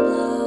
blood.